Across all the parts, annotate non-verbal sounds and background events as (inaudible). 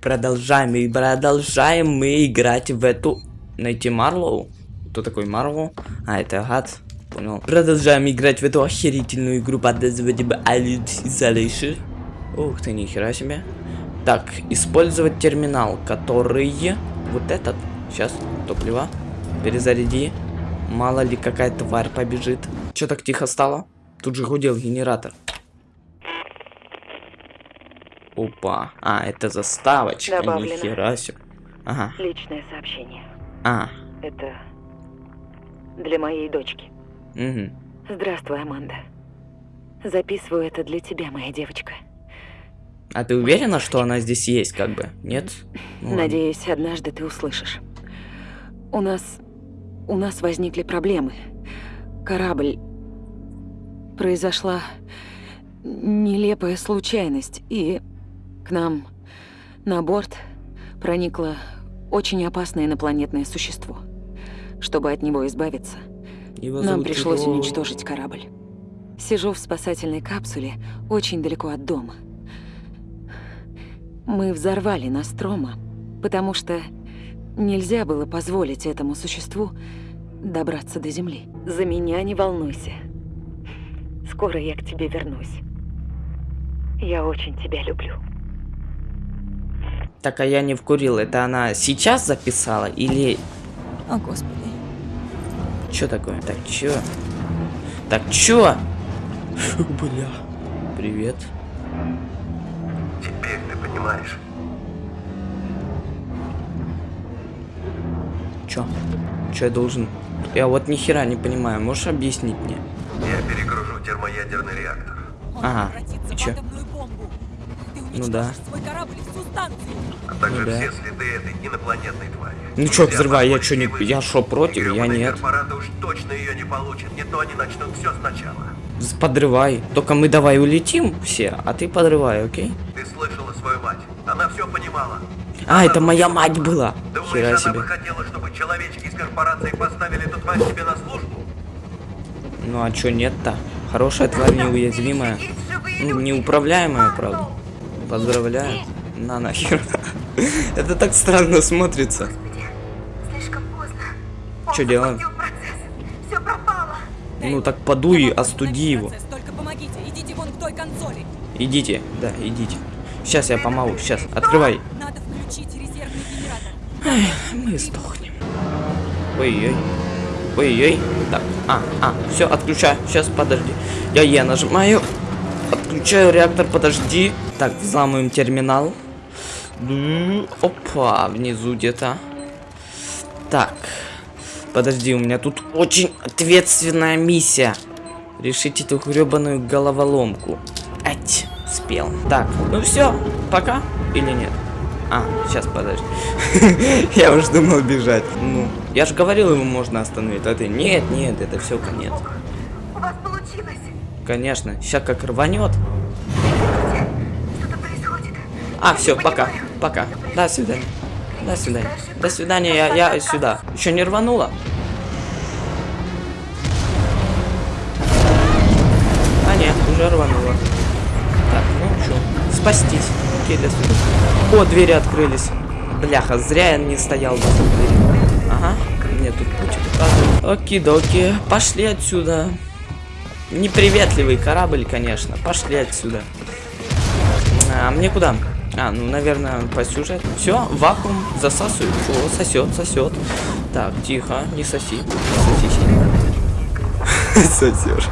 Продолжаем и продолжаем мы играть в эту... Найти Марлоу? Кто такой Марлоу? А, это гад. Понял. Продолжаем играть в эту охерительную игру под названием Alien Isolation. Ух ты, нихера себе. Так, использовать терминал, который... Вот этот. Сейчас, топливо. Перезаряди. Мало ли какая тварь побежит. Че так тихо стало? Тут же гудел генератор. Опа. А, это заставочка. Добавлено. Нихера себе. Ага. Личное сообщение. А. Это для моей дочки. Угу. Здравствуй, Аманда. Записываю это для тебя, моя девочка. А ты уверена, что она здесь есть, как бы? Нет? Ну ладно. Надеюсь, однажды ты услышишь. У нас... У нас возникли проблемы. Корабль... Произошла нелепая случайность, и к нам на борт проникло очень опасное инопланетное существо. Чтобы от него избавиться, Его нам пришлось Ро- уничтожить корабль. Сижу в спасательной капсуле очень далеко от дома. Мы взорвали Настрома, потому что нельзя было позволить этому существу добраться до Земли. За меня не волнуйся. Скоро я к тебе вернусь. Я очень тебя люблю. Так, а я не вкурил. Это она сейчас записала или... О, Господи. Чё такое? Так, чё? Так, чё? Фу, бля. Привет. Теперь ты понимаешь. Чё? Чё я должен... Я вот ни хера не понимаю. Можешь объяснить мне? Я перегружу термоядерный реактор. Он Ага, и чё? Ну да. А также Ну да. все следы этой инопланетной твари. Ну чё, взрывай, я чё, не- я шо, против? Я нет. уж точно ее не получат. Не то они начнут все сначала. Подрывай. Только мы давай улетим все, а ты подрывай, окей? Ты слышала свою мать. Она все понимала. А, это моя мать была. Думаешь, Хера она себе. бы хотела, чтобы человечки из корпорации поставили эту тварь себе на службу? Ну а чё нет-то? Хорошая тварь неуязвимая. Ну, неуправляемая, правда. Поздравляю. На нахер. Это так странно смотрится. Чё делаем? Ну так подуй, остуди его. идите да, идите. Сейчас я помогу, сейчас. Открывай. Надо включить резервный генератор. Мы сдохнем. Ой-ой. Ой-ой. Так, а, а, все, отключаю. Сейчас, подожди. Я Е нажимаю. Отключаю реактор, подожди. Так, взламываем терминал. Ду, Опа, внизу где-то. Так. Подожди, у меня тут очень ответственная миссия. Решить эту гребаную головоломку. Ать, спел. Так, ну все, пока или нет? А, сейчас, подожди. (laughs) Я уж думал бежать. Ну, я же говорил, его можно остановить. А ты, нет, нет, это все конец. Конечно, сейчас как рванет. А, все, пока, пока. До свидания. До свидания. До свидания, я, я сюда. Еще не рванула? А нет, уже рванула. Так, ну что, спастись. Окей, до свидания. О, двери открылись. Бляха, зря я не стоял возле двери. Ага, мне тут путь указывает. Оки-доки, пошли отсюда. Неприветливый корабль, конечно. Пошли отсюда. А мне куда? А, ну, наверное, по сюжету. Все, вакуум засасывает. О, сосет, сосет. Так, тихо, не соси. Не соси. (laughs) Сосешь.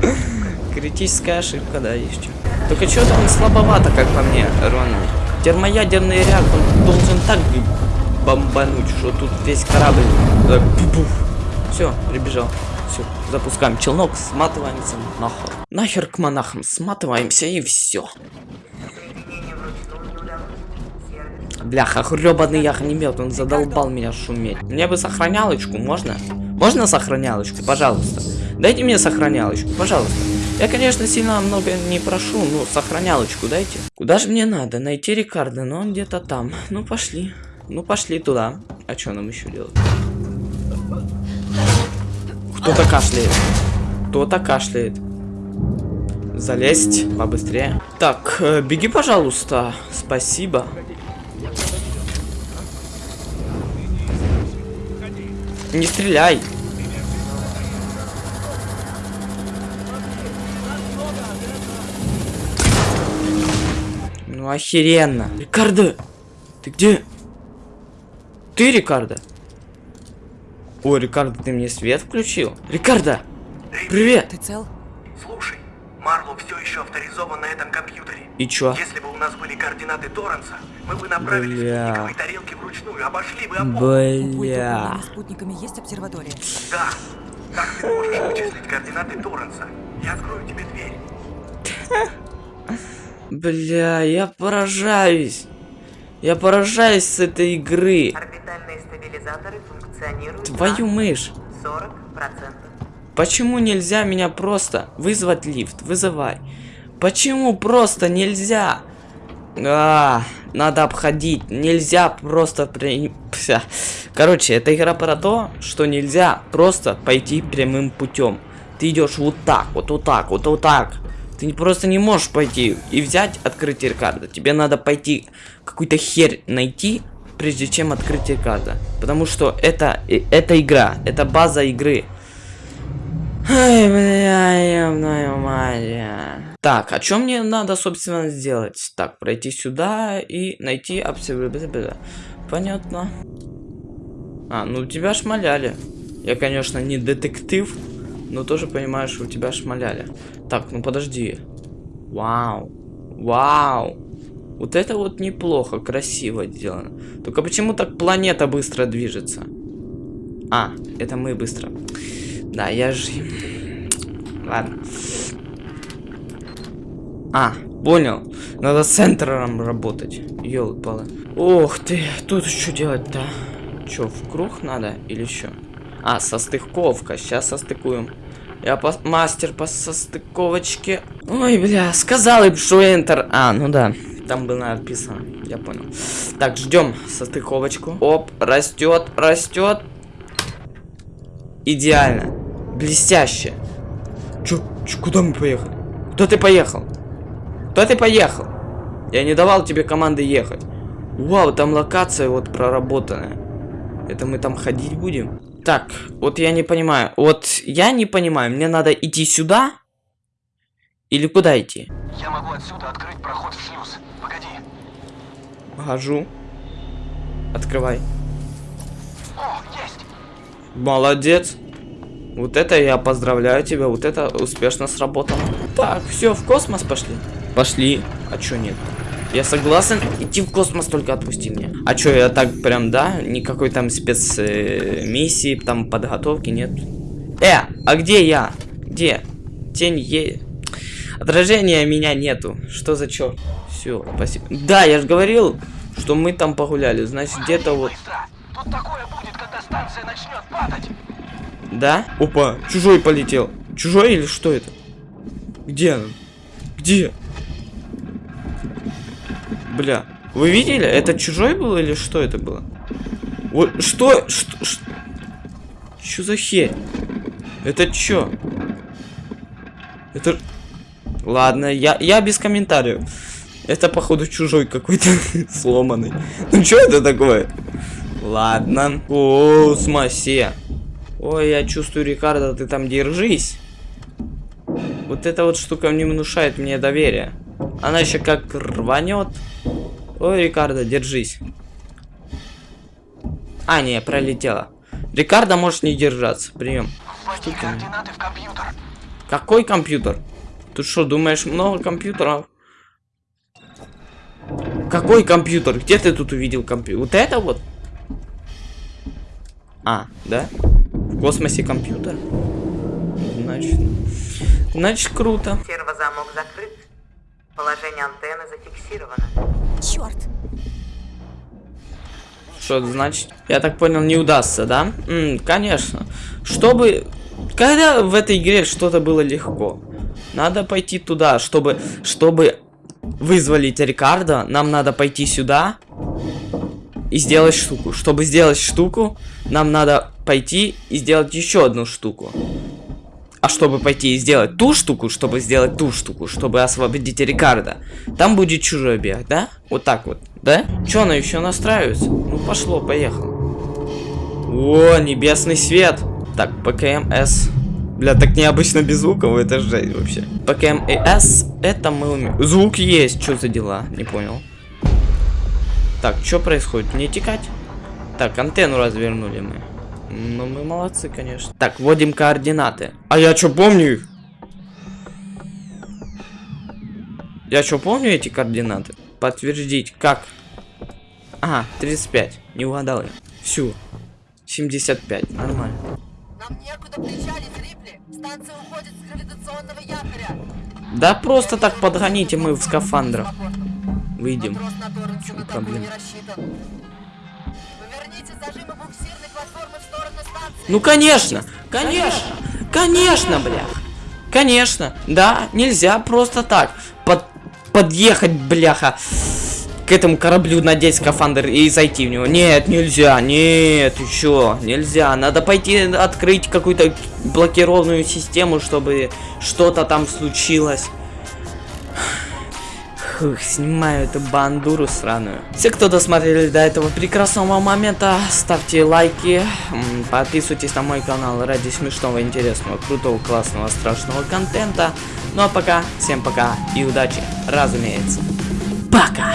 (laughs) Критическая ошибка, да, есть что. Только что-то он слабовато, как по мне, Рональд. Термоядерный реактор должен так бомбануть, что тут весь корабль. Все, прибежал. Все, запускаем челнок, сматываемся нахер. Нахер к монахам, сматываемся и все. Бляха, гребаный ягнемет, он задолбал меня шуметь. Мне бы сохранялочку, можно? Можно сохранялочку, пожалуйста? Дайте мне сохранялочку, пожалуйста. Я, конечно, сильно много не прошу, но сохранялочку дайте. Куда же мне надо? Найти Рикардо, но он где-то там. Ну, пошли. Ну, пошли туда. А что нам еще делать? Кто-то кашляет. Кто-то кашляет. залезть побыстрее. Так, э, беги, пожалуйста. Спасибо. Не стреляй. Ну охеренно. Рикардо, ты где? Ты, Рикардо? О, Рикардо, ты мне свет включил? Рикардо, привет. Ты цел? Слушай, Марло все еще авторизован на этом компьютере. И чё? Если бы у нас были координаты Торренса, мы бы направили Бля. спутниковые тарелки вручную, обошли бы опору. У Бля. управления спутниками есть обсерватория? Да. Так ты можешь вычислить координаты Торренса. Я открою тебе дверь. Бля, я поражаюсь. Я поражаюсь с этой игры. Орбитальные стабилизаторы функционируют Твою мышь. на 40%. Почему нельзя меня просто вызвать лифт? Вызывай. Почему просто нельзя? А, надо обходить. Нельзя просто при... Пся. Короче, эта игра про то, что нельзя просто пойти прямым путем. Ты идешь вот так, вот, вот так, вот, вот так. Ты просто не можешь пойти и взять открыть Рикардо. Тебе надо пойти какую-то херь найти, прежде чем открыть Рикардо. Потому что это, э, это игра, это база игры. Ай, бля, ёбаная мать. Так, а что мне надо, собственно, сделать? Так, пройти сюда и найти абсолютно. Понятно. А, ну тебя шмаляли. Я, конечно, не детектив, но тоже понимаю, что у тебя шмаляли. Так, ну подожди. Вау. Вау. Вот это вот неплохо, красиво сделано. Только почему так планета быстро движется? А, это мы быстро. Да, я же... Ладно. А, понял. Надо с центром работать. Ёлы-палы. Ох ты, тут что делать-то? Чё, в круг надо или что? А, состыковка. Сейчас состыкуем. Я пос- мастер по состыковочке. Ой, бля, сказал им, что Enter. А, ну да. Там было написано. Я понял. Так, ждем состыковочку. Оп, растет, растет. Идеально. Блестяще. Чё, чё, куда мы поехали? Куда ты поехал? Куда ты поехал? Я не давал тебе команды ехать. Вау, там локация вот проработанная. Это мы там ходить будем? Так, вот я не понимаю. Вот я не понимаю, мне надо идти сюда? Или куда идти? Я могу отсюда открыть проход в шлюз. Погоди. Хожу. Открывай. О, есть! Молодец. Вот это я поздравляю тебя, вот это успешно сработало. Так, все, в космос пошли. Пошли. А чё нет? Я согласен идти в космос, только отпусти меня. А чё, я так прям, да? Никакой там спецмиссии, там подготовки нет. Э, а где я? Где? Тень е... Отражения меня нету. Что за чё? Все, спасибо. Да, я же говорил, что мы там погуляли. Значит, где-то вот... Тут такое будет, когда станция начнет падать. Да? Опа, чужой полетел. Чужой или что это? Где? Где? Бля, вы видели? Это чужой был или что это было? Вот что? Что? Что, Чё за херь? Это чё? Это... Ладно, я, я без комментариев. Это, походу, чужой какой-то (laughs) сломанный. Ну, что это такое? Ладно. О, смасе. Ой, я чувствую, Рикардо, ты там держись. Вот эта вот штука не внушает мне доверия. Она еще как рванет. Ой, Рикардо, держись. А, не, пролетела. Рикардо может не держаться. Прием. Вводи координаты в компьютер. Какой компьютер? Ты что, думаешь, много компьютеров? Какой компьютер? Где ты тут увидел компьютер? Вот это вот? А, да? В космосе компьютер? Значит, значит круто. Сервозамок закрыт. Положение антенны зафиксировано. Черт! Что это значит? Я так понял, не удастся, да? М, конечно. Чтобы... Когда в этой игре что-то было легко? Надо пойти туда, чтобы... Чтобы вызволить Рикардо, нам надо пойти сюда и сделать штуку. Чтобы сделать штуку, нам надо пойти и сделать еще одну штуку. А чтобы пойти и сделать ту штуку, чтобы сделать ту штуку, чтобы освободить Рикардо, там будет чужой бег, да? Вот так вот, да? Че, она еще настраивается? Ну, пошло, поехал. О, небесный свет. Так, ПКМС. Бля, так необычно без звуков, это жесть вообще. ПКМС, это мы умеем. Звук есть, что за дела? Не понял. Так, что происходит? Мне текать? Так, антенну развернули мы. Ну, мы молодцы, конечно. Так, вводим координаты. А я что помню их? Я что помню эти координаты? Подтвердить, как? Ага, 35. Не угадал я. Всю. 75. Нормально. Нам некуда причалить, Рипли. Станция уходит с гравитационного якоря. Да просто так подгоните мы в скафандрах. Выйдем. Торренсе чем проблема? Ну конечно, конечно, конечно, бля. Конечно, да, нельзя просто так под, подъехать, бляха, к этому кораблю, надеть скафандр и зайти в него. Нет, нельзя, нет, еще нельзя. Надо пойти открыть какую-то блокированную систему, чтобы что-то там случилось. Фух, снимаю эту бандуру сраную. Все, кто досмотрели до этого прекрасного момента, ставьте лайки, подписывайтесь на мой канал ради смешного, интересного, крутого, классного, страшного контента. Ну а пока, всем пока и удачи, разумеется. Пока!